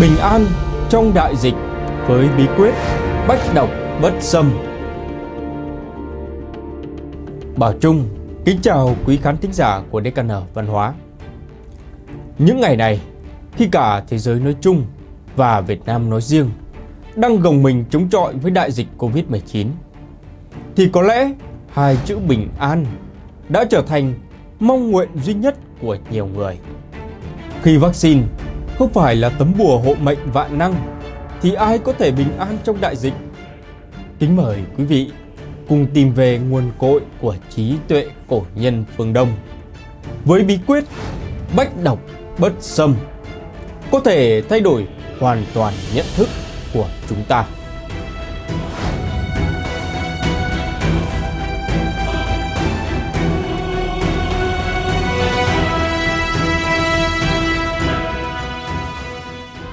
Bình an trong đại dịch với bí quyết bách độc bất xâm. Bảo Trung kính chào quý khán thính giả của DKN Văn hóa. Những ngày này, khi cả thế giới nói chung và Việt Nam nói riêng đang gồng mình chống chọi với đại dịch Covid-19, thì có lẽ hai chữ bình an đã trở thành mong nguyện duy nhất của nhiều người. Khi vaccine không phải là tấm bùa hộ mệnh vạn năng, thì ai có thể bình an trong đại dịch? Kính mời quý vị cùng tìm về nguồn cội của trí tuệ cổ nhân phương Đông với bí quyết bách độc bất xâm, có thể thay đổi hoàn toàn nhận thức của chúng ta.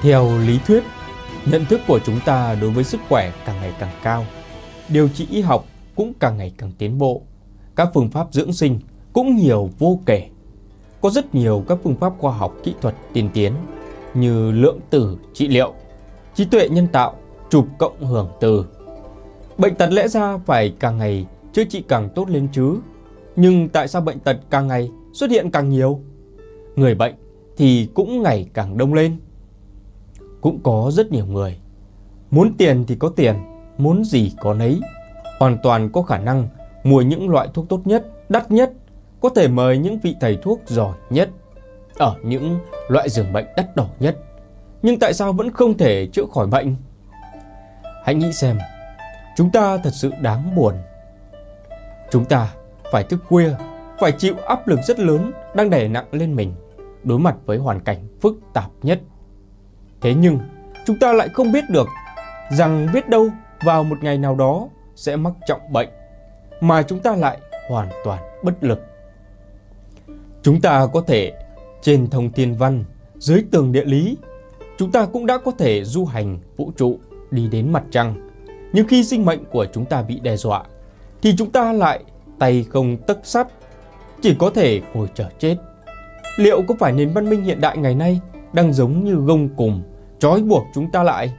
Theo lý thuyết, nhận thức của chúng ta đối với sức khỏe càng ngày càng cao. Điều trị y học cũng càng ngày càng tiến bộ. Các phương pháp dưỡng sinh cũng nhiều vô kể. Có rất nhiều các phương pháp khoa học kỹ thuật tiên tiến như lượng tử trị liệu, trí tuệ nhân tạo, chụp cộng hưởng từ. Bệnh tật lẽ ra phải càng ngày chữa trị càng tốt lên chứ. Nhưng tại sao bệnh tật càng ngày xuất hiện càng nhiều? Người bệnh thì cũng ngày càng đông lên cũng có rất nhiều người. Muốn tiền thì có tiền, muốn gì có nấy. Hoàn toàn có khả năng mua những loại thuốc tốt nhất, đắt nhất, có thể mời những vị thầy thuốc giỏi nhất ở những loại giường bệnh đắt đỏ nhất. Nhưng tại sao vẫn không thể chữa khỏi bệnh? Hãy nghĩ xem, chúng ta thật sự đáng buồn. Chúng ta phải thức khuya, phải chịu áp lực rất lớn đang đè nặng lên mình, đối mặt với hoàn cảnh phức tạp nhất Thế nhưng chúng ta lại không biết được rằng biết đâu vào một ngày nào đó sẽ mắc trọng bệnh mà chúng ta lại hoàn toàn bất lực. Chúng ta có thể trên thông thiên văn, dưới tường địa lý, chúng ta cũng đã có thể du hành vũ trụ đi đến mặt trăng. Nhưng khi sinh mệnh của chúng ta bị đe dọa thì chúng ta lại tay không tấc sắt, chỉ có thể ngồi chờ chết. Liệu có phải nền văn minh hiện đại ngày nay đang giống như gông cùng trói buộc chúng ta lại.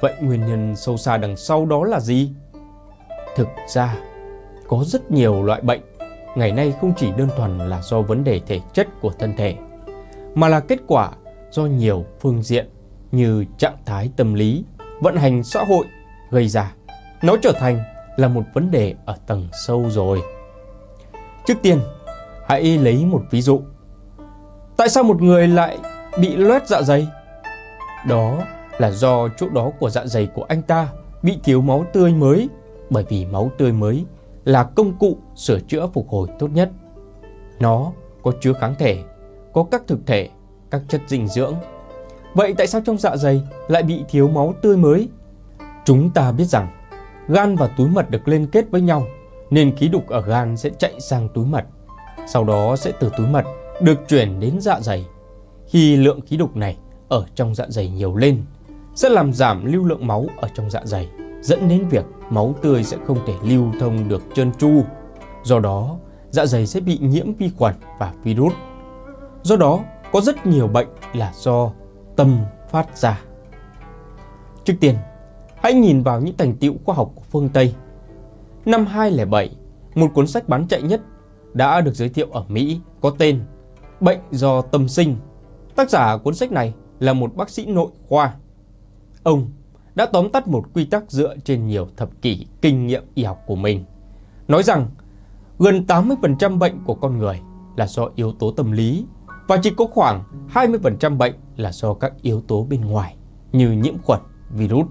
Vậy nguyên nhân sâu xa đằng sau đó là gì? Thực ra, có rất nhiều loại bệnh ngày nay không chỉ đơn thuần là do vấn đề thể chất của thân thể, mà là kết quả do nhiều phương diện như trạng thái tâm lý, vận hành xã hội gây ra. Nó trở thành là một vấn đề ở tầng sâu rồi. Trước tiên, hãy lấy một ví dụ. Tại sao một người lại bị loét dạ dày? Đó là do chỗ đó của dạ dày của anh ta bị thiếu máu tươi mới bởi vì máu tươi mới là công cụ sửa chữa phục hồi tốt nhất. Nó có chứa kháng thể, có các thực thể, các chất dinh dưỡng. Vậy tại sao trong dạ dày lại bị thiếu máu tươi mới? Chúng ta biết rằng gan và túi mật được liên kết với nhau nên khí đục ở gan sẽ chạy sang túi mật. Sau đó sẽ từ túi mật được chuyển đến dạ dày. Khi lượng khí đục này ở trong dạ dày nhiều lên sẽ làm giảm lưu lượng máu ở trong dạ dày, dẫn đến việc máu tươi sẽ không thể lưu thông được trơn tru. Do đó, dạ dày sẽ bị nhiễm vi khuẩn và virus. Do đó, có rất nhiều bệnh là do tâm phát ra. Trước tiên, hãy nhìn vào những thành tựu khoa học của phương Tây. Năm 2007, một cuốn sách bán chạy nhất đã được giới thiệu ở Mỹ có tên Bệnh do tâm sinh. Tác giả cuốn sách này là một bác sĩ nội khoa. Ông đã tóm tắt một quy tắc dựa trên nhiều thập kỷ kinh nghiệm y học của mình. Nói rằng gần 80% bệnh của con người là do yếu tố tâm lý và chỉ có khoảng 20% bệnh là do các yếu tố bên ngoài như nhiễm khuẩn, virus.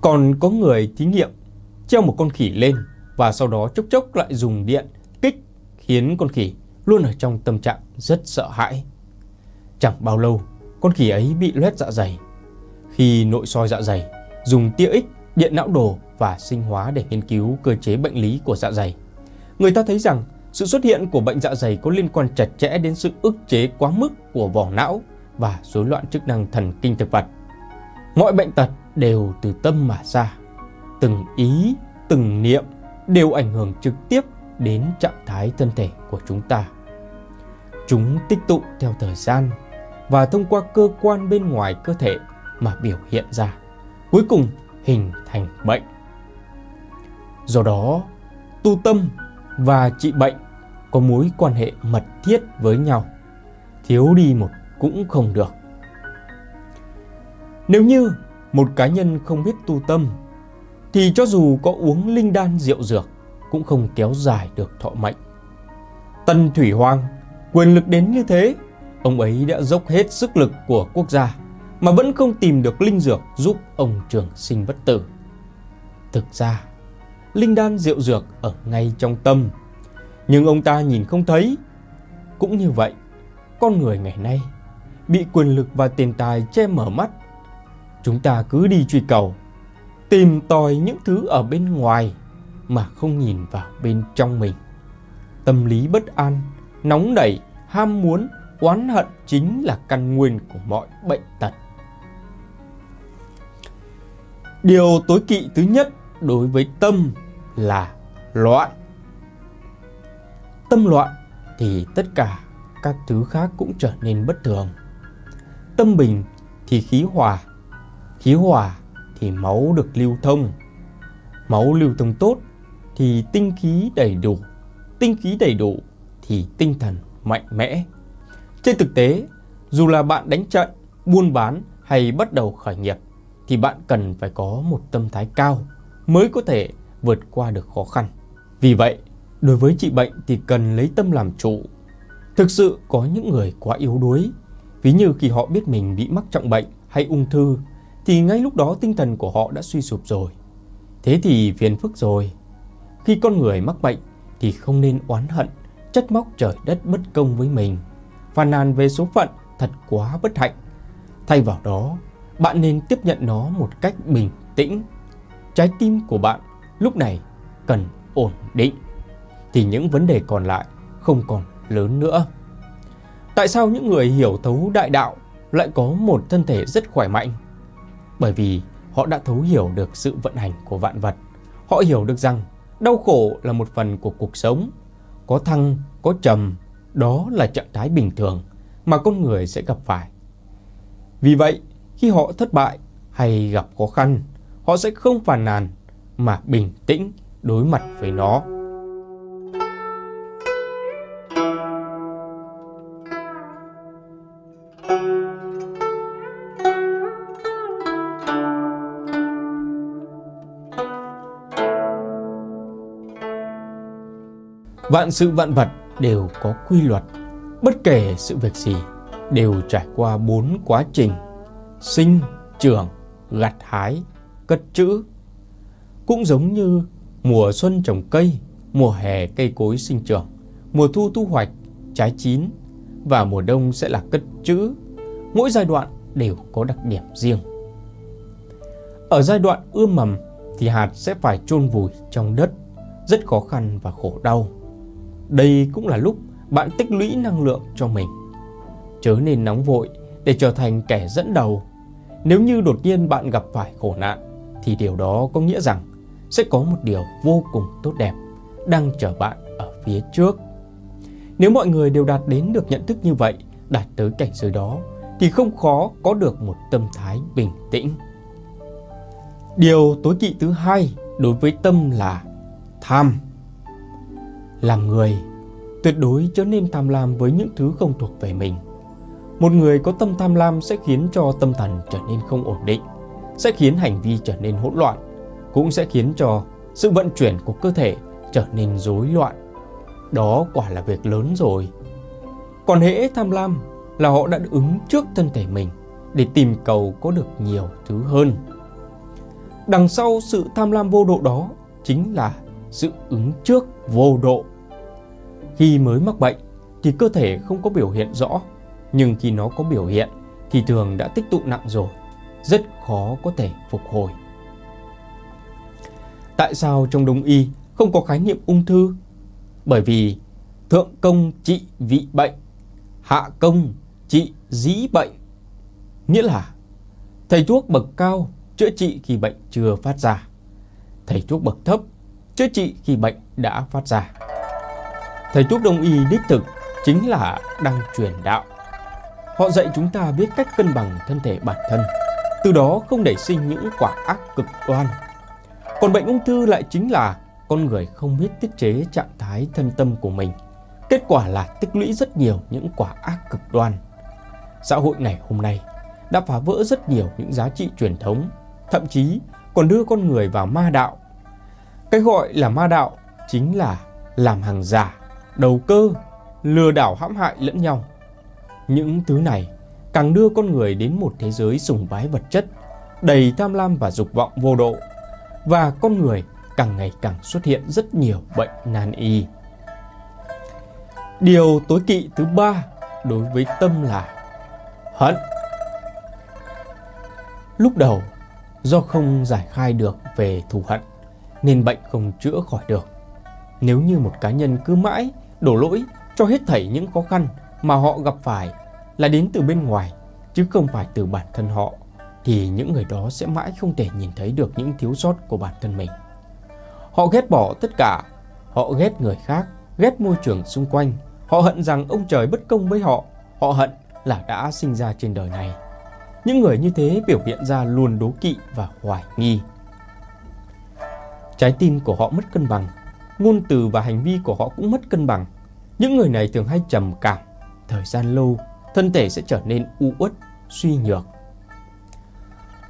Còn có người thí nghiệm treo một con khỉ lên và sau đó chốc chốc lại dùng điện kích khiến con khỉ luôn ở trong tâm trạng rất sợ hãi. Chẳng bao lâu con khỉ ấy bị loét dạ dày. Khi nội soi dạ dày, dùng tia X, điện não đồ và sinh hóa để nghiên cứu cơ chế bệnh lý của dạ dày. Người ta thấy rằng sự xuất hiện của bệnh dạ dày có liên quan chặt chẽ đến sự ức chế quá mức của vỏ não và rối loạn chức năng thần kinh thực vật. Mọi bệnh tật đều từ tâm mà ra. Từng ý, từng niệm đều ảnh hưởng trực tiếp đến trạng thái thân thể của chúng ta. Chúng tích tụ theo thời gian và thông qua cơ quan bên ngoài cơ thể mà biểu hiện ra, cuối cùng hình thành bệnh. Do đó, tu tâm và trị bệnh có mối quan hệ mật thiết với nhau, thiếu đi một cũng không được. Nếu như một cá nhân không biết tu tâm thì cho dù có uống linh đan rượu dược cũng không kéo dài được thọ mệnh. tân Thủy Hoàng quyền lực đến như thế, ông ấy đã dốc hết sức lực của quốc gia mà vẫn không tìm được linh dược giúp ông trường sinh bất tử. Thực ra, linh đan diệu dược ở ngay trong tâm, nhưng ông ta nhìn không thấy. Cũng như vậy, con người ngày nay bị quyền lực và tiền tài che mở mắt. Chúng ta cứ đi truy cầu, tìm tòi những thứ ở bên ngoài mà không nhìn vào bên trong mình. Tâm lý bất an, nóng nảy, ham muốn, oán hận chính là căn nguyên của mọi bệnh tật. Điều tối kỵ thứ nhất đối với tâm là loạn. Tâm loạn thì tất cả các thứ khác cũng trở nên bất thường. Tâm bình thì khí hòa, khí hòa thì máu được lưu thông. Máu lưu thông tốt thì tinh khí đầy đủ, tinh khí đầy đủ thì tinh thần mạnh mẽ. Trên thực tế, dù là bạn đánh trận, buôn bán hay bắt đầu khởi nghiệp thì bạn cần phải có một tâm thái cao mới có thể vượt qua được khó khăn. Vì vậy, đối với trị bệnh thì cần lấy tâm làm chủ. Thực sự có những người quá yếu đuối, ví như khi họ biết mình bị mắc trọng bệnh hay ung thư thì ngay lúc đó tinh thần của họ đã suy sụp rồi. Thế thì phiền phức rồi. Khi con người mắc bệnh thì không nên oán hận, trách móc trời đất bất công với mình, phàn nàn về số phận thật quá bất hạnh. Thay vào đó, bạn nên tiếp nhận nó một cách bình tĩnh. Trái tim của bạn lúc này cần ổn định, thì những vấn đề còn lại không còn lớn nữa. Tại sao những người hiểu thấu đại đạo lại có một thân thể rất khỏe mạnh? Bởi vì họ đã thấu hiểu được sự vận hành của vạn vật. Họ hiểu được rằng đau khổ là một phần của cuộc sống. Có thăng, có trầm, đó là trạng thái bình thường mà con người sẽ gặp phải. Vì vậy, khi họ thất bại hay gặp khó khăn, họ sẽ không phàn nàn mà bình tĩnh đối mặt với nó. Vạn sự vạn vật đều có quy luật, bất kể sự việc gì đều trải qua bốn quá trình sinh, trưởng, gặt hái, cất trữ. Cũng giống như mùa xuân trồng cây, mùa hè cây cối sinh trưởng, mùa thu thu hoạch, trái chín và mùa đông sẽ là cất trữ. Mỗi giai đoạn đều có đặc điểm riêng. Ở giai đoạn ươm mầm thì hạt sẽ phải chôn vùi trong đất, rất khó khăn và khổ đau. Đây cũng là lúc bạn tích lũy năng lượng cho mình. Chớ nên nóng vội để trở thành kẻ dẫn đầu. Nếu như đột nhiên bạn gặp phải khổ nạn thì điều đó có nghĩa rằng sẽ có một điều vô cùng tốt đẹp đang chờ bạn ở phía trước. Nếu mọi người đều đạt đến được nhận thức như vậy, đạt tới cảnh giới đó thì không khó có được một tâm thái bình tĩnh. Điều tối kỵ thứ hai đối với tâm là tham. Làm người, tuyệt đối chớ nên tham lam với những thứ không thuộc về mình. Một người có tâm tham lam sẽ khiến cho tâm thần trở nên không ổn định, sẽ khiến hành vi trở nên hỗn loạn, cũng sẽ khiến cho sự vận chuyển của cơ thể trở nên rối loạn. Đó quả là việc lớn rồi. Còn hễ tham lam là họ đã ứng trước thân thể mình để tìm cầu có được nhiều thứ hơn. Đằng sau sự tham lam vô độ đó chính là sự ứng trước vô độ. Khi mới mắc bệnh thì cơ thể không có biểu hiện rõ, nhưng khi nó có biểu hiện thì thường đã tích tụ nặng rồi, rất khó có thể phục hồi. Tại sao trong đông y không có khái niệm ung thư? Bởi vì thượng công trị vị bệnh, hạ công trị dĩ bệnh. Nghĩa là thầy thuốc bậc cao chữa trị khi bệnh chưa phát ra. Thầy thuốc bậc thấp chữa trị khi bệnh đã phát ra. Thầy thuốc đông y đích thực chính là đang truyền đạo. Họ dạy chúng ta biết cách cân bằng thân thể bản thân, từ đó không để sinh những quả ác cực đoan. Còn bệnh ung thư lại chính là con người không biết tiết chế trạng thái thân tâm của mình. Kết quả là tích lũy rất nhiều những quả ác cực đoan. Xã hội ngày hôm nay đã phá vỡ rất nhiều những giá trị truyền thống, thậm chí còn đưa con người vào ma đạo. Cái gọi là ma đạo chính là làm hàng giả, đầu cơ, lừa đảo hãm hại lẫn nhau. Những thứ này càng đưa con người đến một thế giới sùng bái vật chất, đầy tham lam và dục vọng vô độ. Và con người càng ngày càng xuất hiện rất nhiều bệnh nan y. Điều tối kỵ thứ ba đối với tâm là hận. Lúc đầu, do không giải khai được về thù hận, nên bệnh không chữa khỏi được. Nếu như một cá nhân cứ mãi đổ lỗi cho hết thảy những khó khăn mà họ gặp phải là đến từ bên ngoài chứ không phải từ bản thân họ thì những người đó sẽ mãi không thể nhìn thấy được những thiếu sót của bản thân mình. Họ ghét bỏ tất cả, họ ghét người khác, ghét môi trường xung quanh, họ hận rằng ông trời bất công với họ, họ hận là đã sinh ra trên đời này. Những người như thế biểu hiện ra luôn đố kỵ và hoài nghi. Trái tim của họ mất cân bằng, ngôn từ và hành vi của họ cũng mất cân bằng. Những người này thường hay trầm cảm, thời gian lâu, thân thể sẽ trở nên u uất, suy nhược.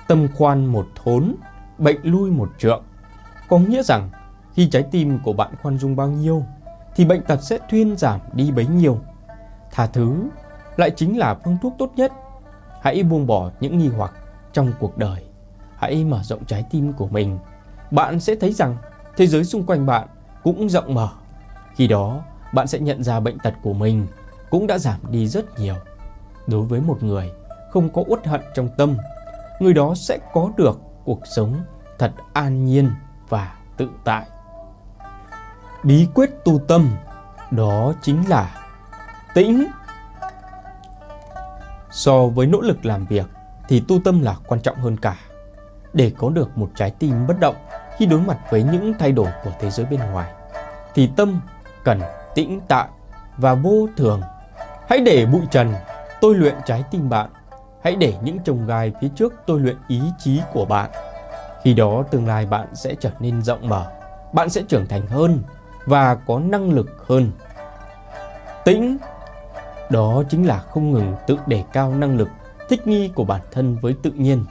Tâm khoan một thốn, bệnh lui một trượng. Có nghĩa rằng khi trái tim của bạn khoan dung bao nhiêu thì bệnh tật sẽ thuyên giảm đi bấy nhiêu. Tha thứ lại chính là phương thuốc tốt nhất. Hãy buông bỏ những nghi hoặc trong cuộc đời. Hãy mở rộng trái tim của mình. Bạn sẽ thấy rằng thế giới xung quanh bạn cũng rộng mở. Khi đó, bạn sẽ nhận ra bệnh tật của mình cũng đã giảm đi rất nhiều. Đối với một người không có uất hận trong tâm, người đó sẽ có được cuộc sống thật an nhiên và tự tại. Bí quyết tu tâm đó chính là tĩnh. So với nỗ lực làm việc thì tu tâm là quan trọng hơn cả. Để có được một trái tim bất động khi đối mặt với những thay đổi của thế giới bên ngoài thì tâm cần tĩnh tại và vô thường. Hãy để bụi trần tôi luyện trái tim bạn. Hãy để những trồng gai phía trước tôi luyện ý chí của bạn. Khi đó tương lai bạn sẽ trở nên rộng mở, bạn sẽ trưởng thành hơn và có năng lực hơn. Tĩnh đó chính là không ngừng tự đề cao năng lực thích nghi của bản thân với tự nhiên.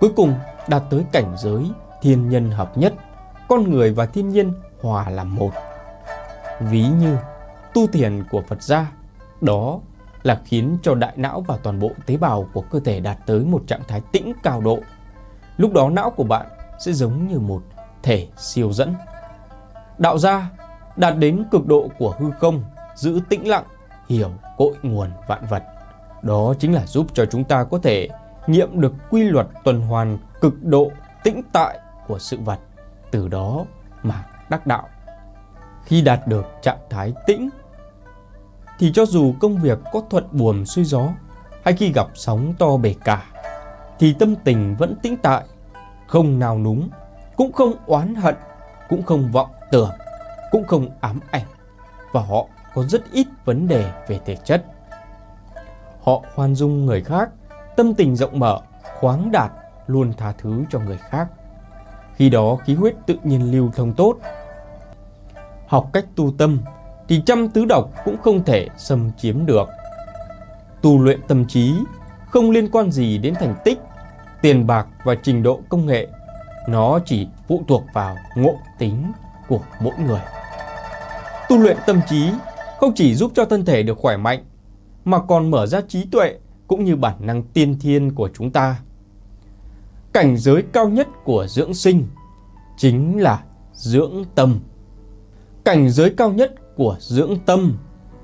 Cuối cùng đạt tới cảnh giới thiên nhân hợp nhất, con người và thiên nhiên hòa làm một. Ví như tu thiền của Phật gia, đó là khiến cho đại não và toàn bộ tế bào của cơ thể đạt tới một trạng thái tĩnh cao độ. Lúc đó não của bạn sẽ giống như một thể siêu dẫn. Đạo gia đạt đến cực độ của hư không, giữ tĩnh lặng, hiểu cội nguồn vạn vật. Đó chính là giúp cho chúng ta có thể nghiệm được quy luật tuần hoàn cực độ tĩnh tại của sự vật. Từ đó mà đắc đạo. Khi đạt được trạng thái tĩnh thì cho dù công việc có thuận buồm xuôi gió hay khi gặp sóng to bể cả thì tâm tình vẫn tĩnh tại, không nào núng, cũng không oán hận, cũng không vọng tưởng, cũng không ám ảnh và họ có rất ít vấn đề về thể chất. Họ khoan dung người khác, tâm tình rộng mở, khoáng đạt, luôn tha thứ cho người khác. Khi đó khí huyết tự nhiên lưu thông tốt. Học cách tu tâm thì trăm tứ độc cũng không thể xâm chiếm được. Tu luyện tâm trí không liên quan gì đến thành tích, tiền bạc và trình độ công nghệ. Nó chỉ phụ thuộc vào ngộ tính của mỗi người. Tu luyện tâm trí không chỉ giúp cho thân thể được khỏe mạnh, mà còn mở ra trí tuệ cũng như bản năng tiên thiên của chúng ta. Cảnh giới cao nhất của dưỡng sinh chính là dưỡng tâm. Cảnh giới cao nhất của dưỡng tâm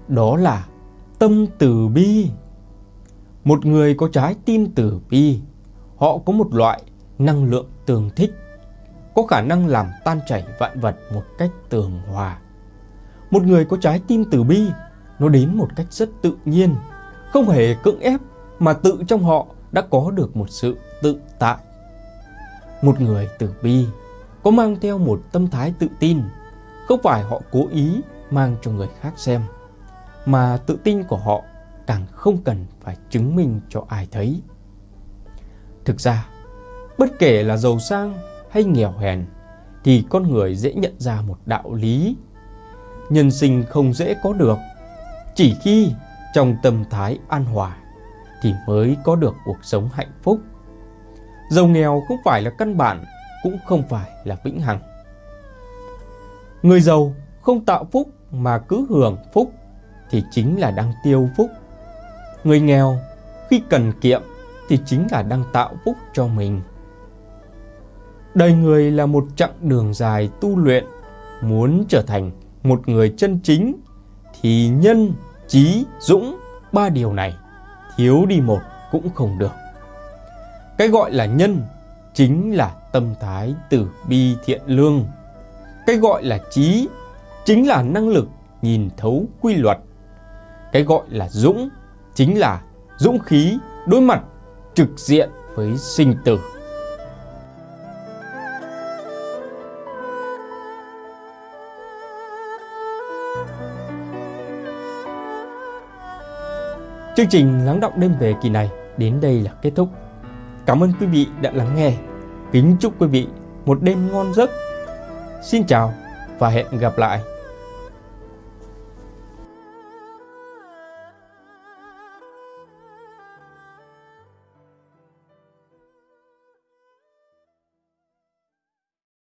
đó là tâm từ bi. Một người có trái tim từ bi, họ có một loại năng lượng tường thích, có khả năng làm tan chảy vạn vật một cách tường hòa. Một người có trái tim từ bi, nó đến một cách rất tự nhiên, không hề cưỡng ép mà tự trong họ đã có được một sự tự tại. Một người từ bi có mang theo một tâm thái tự tin, không phải họ cố ý mang cho người khác xem, mà tự tin của họ càng không cần phải chứng minh cho ai thấy. Thực ra, Bất kể là giàu sang hay nghèo hèn thì con người dễ nhận ra một đạo lý. Nhân sinh không dễ có được, chỉ khi trong tâm thái an hòa thì mới có được cuộc sống hạnh phúc. Giàu nghèo không phải là căn bản, cũng không phải là vĩnh hằng. Người giàu không tạo phúc mà cứ hưởng phúc thì chính là đang tiêu phúc. Người nghèo khi cần kiệm thì chính là đang tạo phúc cho mình. Đời người là một chặng đường dài tu luyện, muốn trở thành một người chân chính thì nhân, trí, dũng, ba điều này thiếu đi một cũng không được. Cái gọi là nhân chính là tâm thái từ bi thiện lương. Cái gọi là trí chính là năng lực nhìn thấu quy luật. Cái gọi là dũng chính là dũng khí đối mặt trực diện với sinh tử. Chương trình lắng động đêm về kỳ này đến đây là kết thúc. Cảm ơn quý vị đã lắng nghe. Kính chúc quý vị một đêm ngon giấc. Xin chào và hẹn gặp lại.